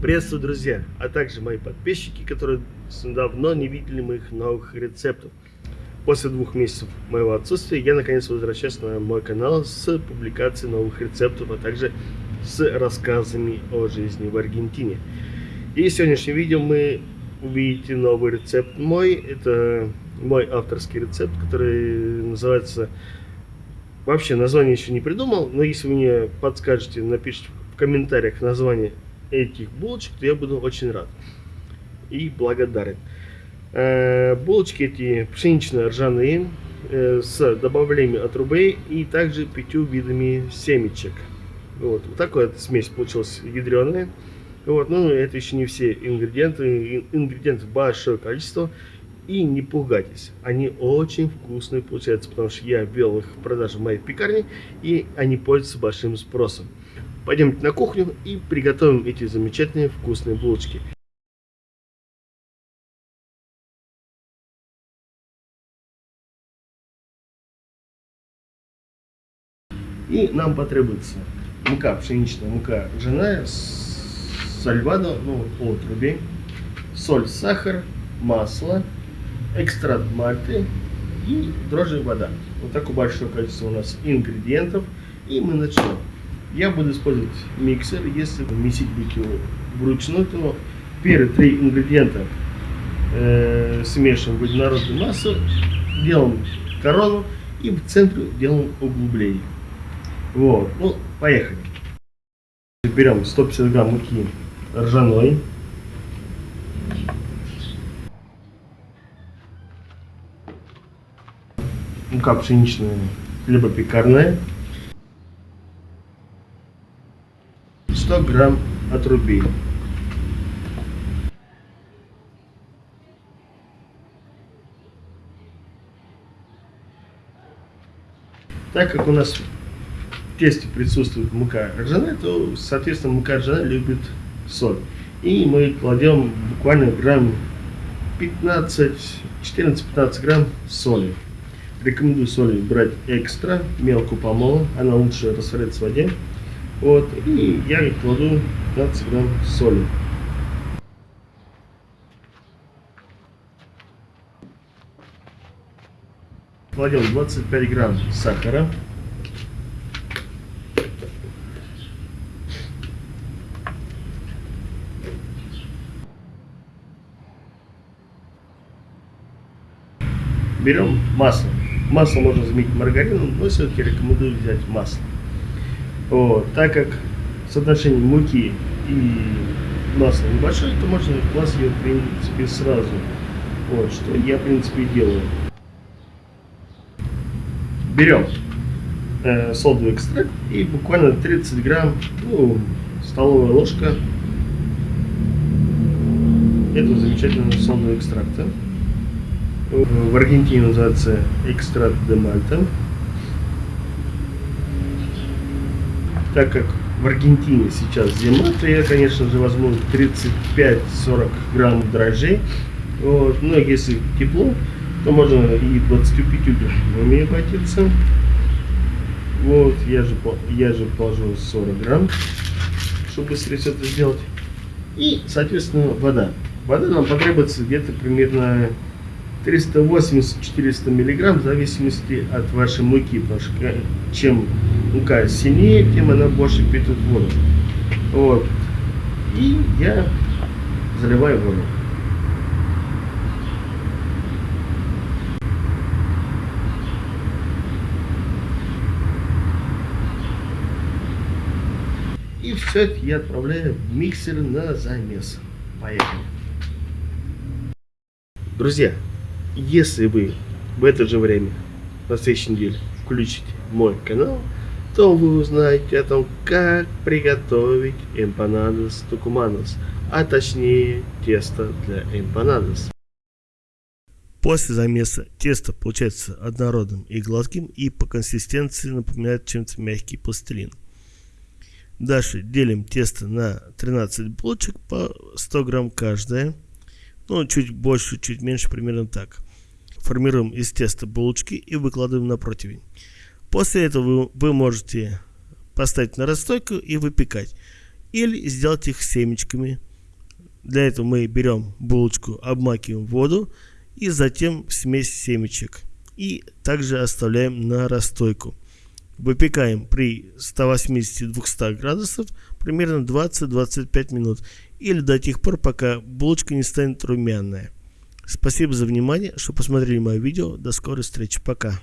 Приветствую, друзья, а также мои подписчики, которые давно не видели моих новых рецептов. После двух месяцев моего отсутствия я наконец возвращаюсь на мой канал с публикацией новых рецептов, а также с рассказами о жизни в Аргентине. И в сегодняшнем видео мы увидите новый рецепт мой. Это мой авторский рецепт, который называется... Вообще название еще не придумал, но если вы мне подскажете, напишите в комментариях название этих булочек, то я буду очень рад и благодарен. Э, булочки эти пшенично-ржаные э, с добавлением отрубей и также пятью видами семечек. Вот, вот такая вот смесь получилась ядреная. Вот, ну, это еще не все ингредиенты. Ингредиентов большое количество. И не пугайтесь, они очень вкусные получаются, потому что я ввел их в продажу в моей пекарне, и они пользуются большим спросом. Пойдемте на кухню и приготовим эти замечательные вкусные булочки. И нам потребуется мука, пшеничная мука ржаная, сальвадо, ну, отрубей, соль, сахар, масло, экстракт мальты и дрожжи вода. Вот такое большое количество у нас ингредиентов. И мы начнем. Я буду использовать миксер. Если месить будете вручную, то первые три ингредиента э, смешиваем в однородную массу, делаем корону и в центре делаем углубление. Вот, ну, поехали. Берем 150 грамм муки ржаной. Мука пшеничная, либо пекарная. 100 грамм отрубей. Так как у нас в тесте присутствует мука ржаная, то, соответственно, мука ржаная любит соль. И мы кладем буквально грамм 15, 14-15 грамм соли. Рекомендую соли брать экстра, мелкую помолу, она лучше растворяется в воде. Вот, и я кладу 15 грамм соли. Кладем 25 грамм сахара. Берем масло. Масло можно заменить маргарином, но все-таки рекомендую взять масло. Вот, так как соотношение муки и масла небольшое, то можно класть ее в принципе сразу. Вот, что я в принципе делаю. Берем э, содовый экстракт и буквально 30 грамм, ну, столовая ложка этого замечательного содового экстракта. В Аргентине называется экстракт де Мальта. Так как в Аргентине сейчас зима, то я, конечно же, возьму 35-40 грамм дрожжей. Вот. Но если тепло, то можно и 25 граммами обратиться. Вот, я же, я же положу 40 грамм, чтобы быстрее все это сделать. И, соответственно, вода. Вода нам потребуется где-то примерно 380-400 миллиграмм в зависимости от вашей муки, потому что э, чем мука сильнее, тем она больше впитывает воду. Вот. И я заливаю воду. И все это я отправляю в миксер на замес. Поехали. Друзья, если вы в это же время на следующей неделе включите мой канал, то вы узнаете о том, как приготовить эмпанадос тукуманос, а точнее тесто для эмпанадос. После замеса тесто получается однородным и гладким и по консистенции напоминает чем-то мягкий пластилин. Дальше делим тесто на 13 булочек по 100 грамм каждая. Ну, чуть больше, чуть меньше, примерно так. Формируем из теста булочки и выкладываем на противень. После этого вы, вы можете поставить на расстойку и выпекать. Или сделать их семечками. Для этого мы берем булочку, обмакиваем в воду и затем смесь семечек. И также оставляем на расстойку. Выпекаем при 180-200 градусов примерно 20-25 минут или до тех пор, пока булочка не станет румяная. Спасибо за внимание, что посмотрели мое видео. До скорой встречи. Пока.